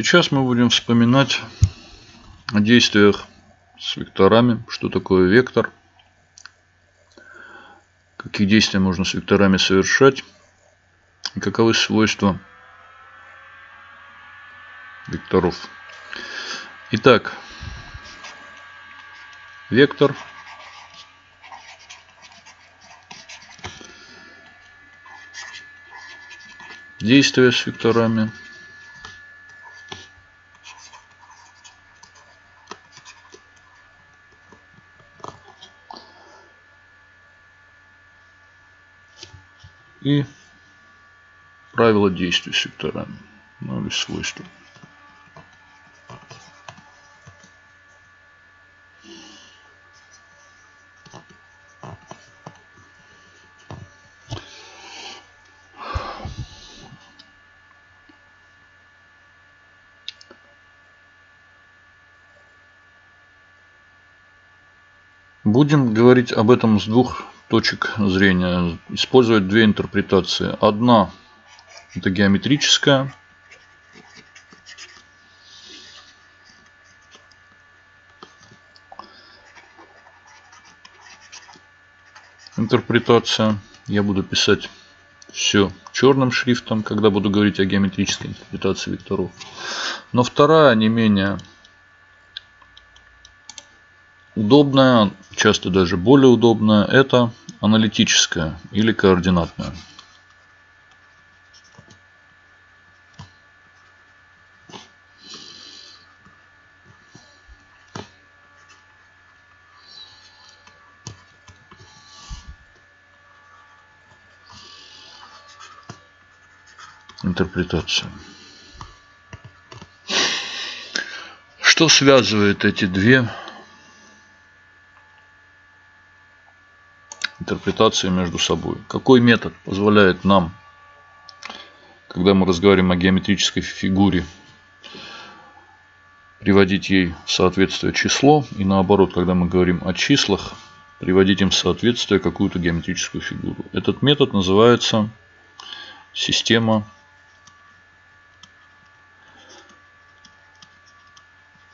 Сейчас мы будем вспоминать о действиях с векторами. Что такое вектор? Какие действия можно с векторами совершать? Каковы свойства векторов? Итак, вектор действия с векторами – и правила действий секторами, ну или свойства. Будем говорить об этом с двух точек зрения. Использовать две интерпретации. Одна это геометрическая. Интерпретация. Я буду писать все черным шрифтом, когда буду говорить о геометрической интерпретации векторов. Но вторая, не менее удобная, часто даже более удобная, это аналитическая или координатная. интерпретация. Что связывает эти две интерпретации между собой. Какой метод позволяет нам, когда мы разговариваем о геометрической фигуре, приводить ей в соответствие число, и наоборот, когда мы говорим о числах, приводить им в соответствие какую-то геометрическую фигуру. Этот метод называется система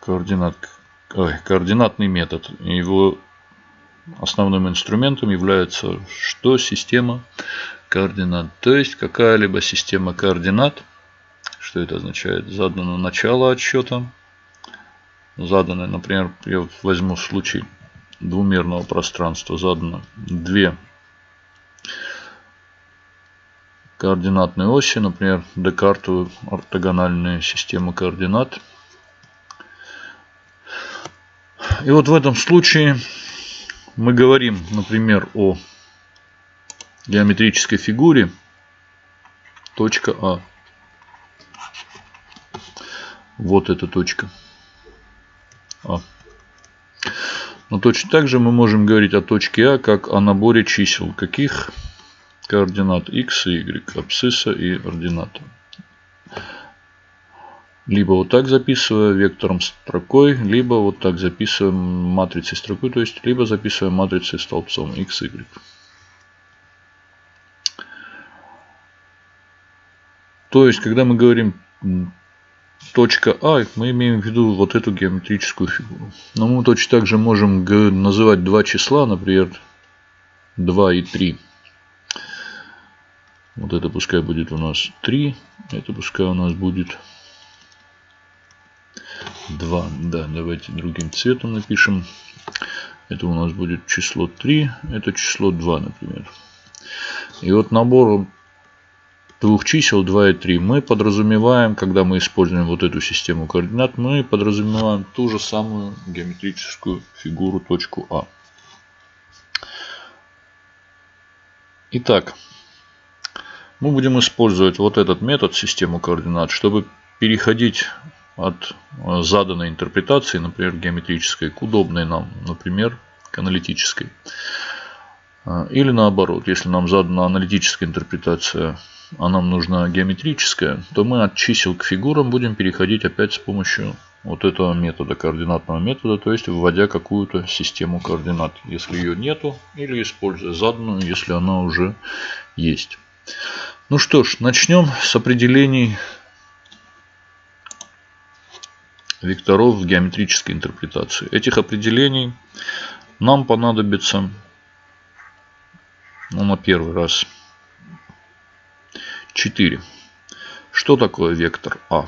координат, ой, координатный метод. Его основным инструментом является что? Система координат. То есть какая-либо система координат. Что это означает? Задано начало отсчета. Задано, например, я возьму случай двумерного пространства. Задано две координатные оси, например, Декартовую ортогональную систему координат. И вот в этом случае мы говорим, например, о геометрической фигуре точка А. Вот эта точка А. Но точно так же мы можем говорить о точке А как о наборе чисел. Каких? Координат x и y, абсцисса и ордината либо вот так записывая вектором строкой, либо вот так записываем матрицей строкой, то есть либо записываем матрицей столбцом x, y. То есть, когда мы говорим точка А, мы имеем в виду вот эту геометрическую фигуру. Но мы точно так же можем называть два числа, например, 2 и 3. Вот это пускай будет у нас 3, это пускай у нас будет 2. Да, давайте другим цветом напишем. Это у нас будет число 3, это число 2, например. И вот набор двух чисел 2 и 3 мы подразумеваем, когда мы используем вот эту систему координат, мы подразумеваем ту же самую геометрическую фигуру точку А. Итак, мы будем использовать вот этот метод, систему координат, чтобы переходить от э, заданной интерпретации, например, геометрической, к удобной нам, например, к аналитической. Э, или наоборот, если нам задана аналитическая интерпретация, а нам нужна геометрическая, то мы от чисел к фигурам будем переходить опять с помощью вот этого метода, координатного метода, то есть вводя какую-то систему координат, если ее нету, или используя заданную, если она уже есть. Ну что ж, начнем с определений векторов в геометрической интерпретации. Этих определений нам понадобится ну, на первый раз 4. Что такое вектор А?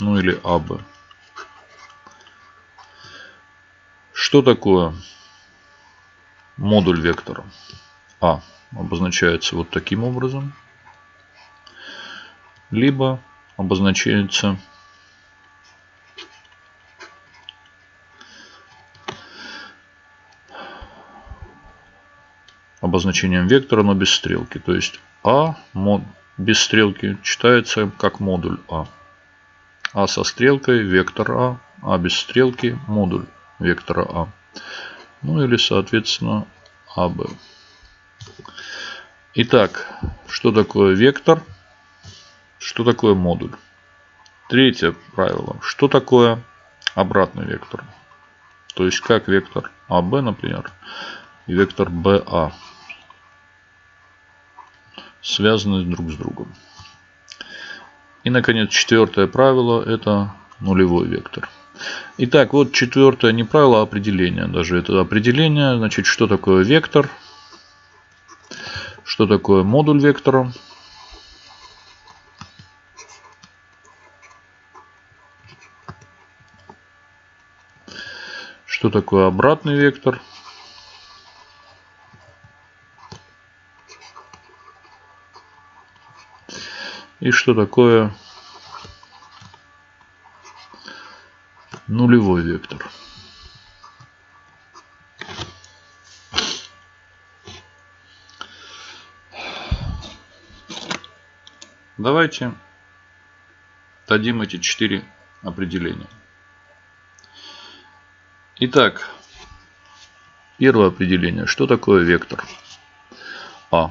Ну или АБ. Что такое модуль вектора? А обозначается вот таким образом. Либо обозначается обозначением вектора, но без стрелки. То есть А без стрелки читается как модуль А. А со стрелкой вектор А, А без стрелки модуль вектора А. Ну или соответственно АБ. Итак, что такое вектор? Что такое модуль? Третье правило. Что такое обратный вектор? То есть как вектор АБ, например, и вектор БА связаны друг с другом. И, наконец, четвертое правило – это нулевой вектор. Итак, вот четвертое не правило, а определение. Даже это определение. Значит, что такое вектор? Что такое модуль вектора? Что такое обратный вектор? И что такое нулевой вектор. Давайте дадим эти четыре определения. Итак, первое определение. Что такое вектор? А.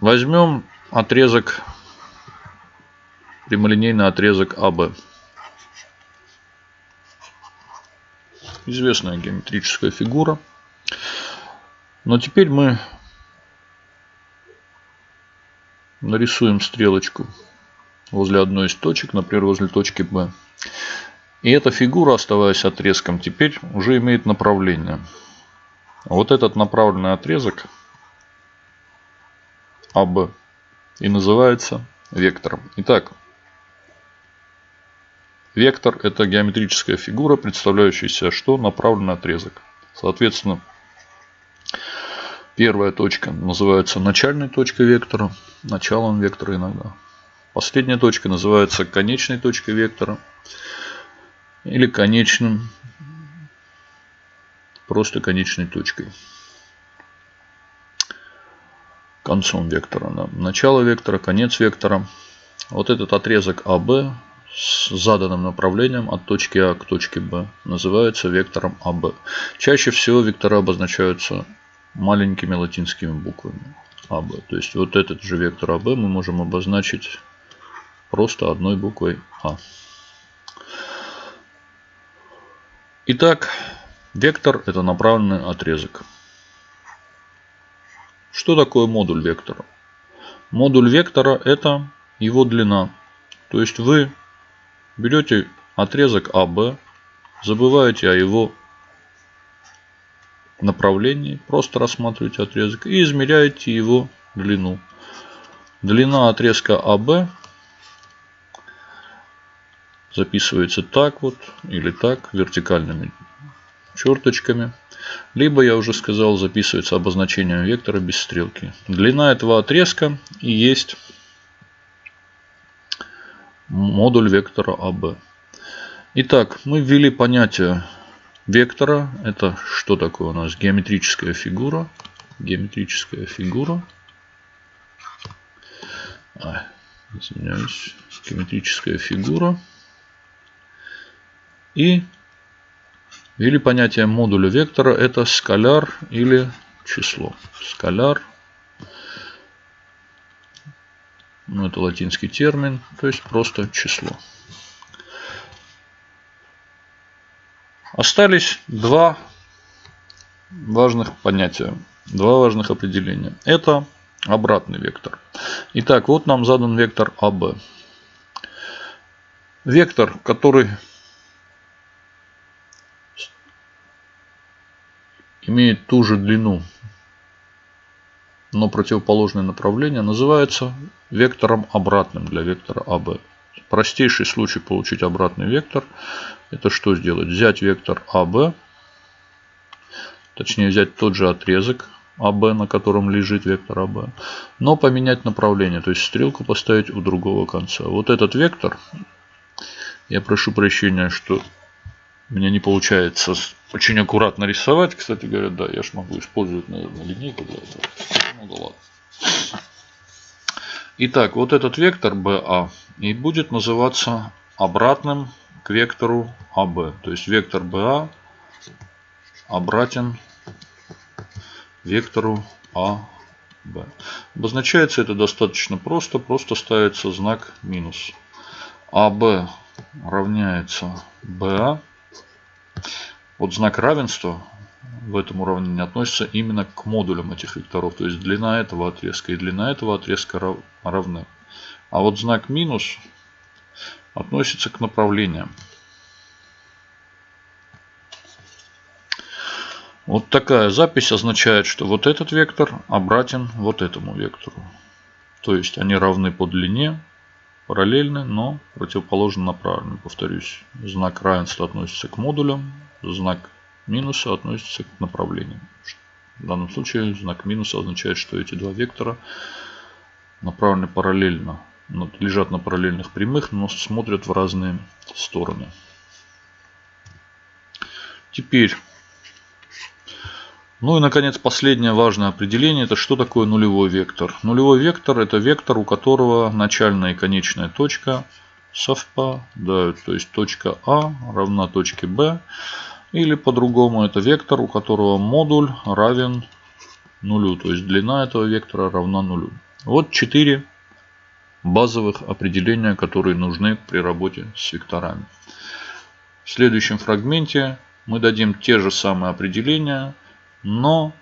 Возьмем отрезок, прямолинейный отрезок АБ. Известная геометрическая фигура. Но теперь мы нарисуем стрелочку возле одной из точек, например, возле точки B. И эта фигура, оставаясь отрезком, теперь уже имеет направление. Вот этот направленный отрезок АБ и называется вектором. Итак, вектор это геометрическая фигура, представляющая что? Направленный отрезок. Соответственно, первая точка называется начальной точкой вектора, началом вектора иногда. Последняя точка называется конечной точкой вектора или конечным, просто конечной точкой концом вектора. Начало вектора, конец вектора. Вот этот отрезок АБ с заданным направлением от точки А к точке Б называется вектором АБ. Чаще всего вектора обозначаются маленькими латинскими буквами АБ. То есть вот этот же вектор АБ мы можем обозначить просто одной буквой А. Итак, вектор это направленный отрезок. Что такое модуль вектора? Модуль вектора это его длина. То есть вы берете отрезок АБ, забываете о его направлении, просто рассматриваете отрезок и измеряете его длину. Длина отрезка АБ записывается так вот или так вертикальными черточками. Либо, я уже сказал, записывается обозначением вектора без стрелки. Длина этого отрезка и есть модуль вектора АБ. Итак, мы ввели понятие вектора. Это что такое у нас? Геометрическая фигура. Геометрическая фигура. А, извиняюсь. Геометрическая фигура. И или понятие модуля вектора это скаляр или число. Скаляр. Ну, это латинский термин, то есть просто число. Остались два важных понятия, два важных определения. Это обратный вектор. Итак, вот нам задан вектор АБ. Вектор, который имеет ту же длину, но противоположное направление, называется вектором обратным для вектора АБ. Простейший случай получить обратный вектор, это что сделать? Взять вектор АБ, точнее взять тот же отрезок АБ, на котором лежит вектор АБ, но поменять направление, то есть стрелку поставить у другого конца. Вот этот вектор, я прошу прощения, что меня не получается очень аккуратно рисовать. Кстати говоря, да, я же могу использовать, наверное, линейку для этого. Ну да ладно. Итак, вот этот вектор BA и будет называться обратным к вектору AB. То есть вектор BA обратен вектору AB. Обозначается это достаточно просто. Просто ставится знак минус. AB равняется BA. Вот знак равенства в этом уравнении относится именно к модулям этих векторов. То есть длина этого отрезка и длина этого отрезка равны. А вот знак минус относится к направлениям. Вот такая запись означает, что вот этот вектор обратен вот этому вектору. То есть они равны по длине, параллельны, но противоположно направлены. Повторюсь, знак равенства относится к модулям, знак минуса относится к направлениям. В данном случае знак минуса означает, что эти два вектора направлены параллельно, лежат на параллельных прямых, но смотрят в разные стороны. Теперь, ну и наконец последнее важное определение, это что такое нулевой вектор. Нулевой вектор это вектор, у которого начальная и конечная точка совпадают. То есть точка А равна точке Б. Или по-другому это вектор, у которого модуль равен нулю. То есть длина этого вектора равна нулю. Вот четыре базовых определения, которые нужны при работе с векторами. В следующем фрагменте мы дадим те же самые определения, но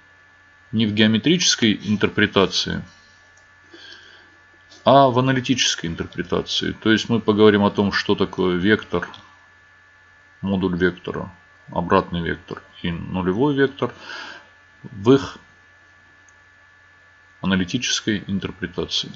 не в геометрической интерпретации, а в аналитической интерпретации. То есть мы поговорим о том, что такое вектор, модуль вектора, обратный вектор и нулевой вектор в их аналитической интерпретации.